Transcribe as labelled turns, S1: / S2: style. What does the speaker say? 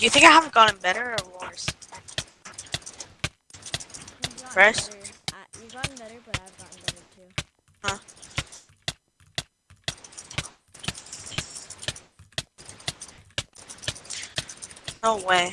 S1: Do you think I have gotten better or worse?
S2: First?
S1: Fresh?
S2: better. Uh, you've gotten better, but I've gotten better too.
S1: Huh? No way.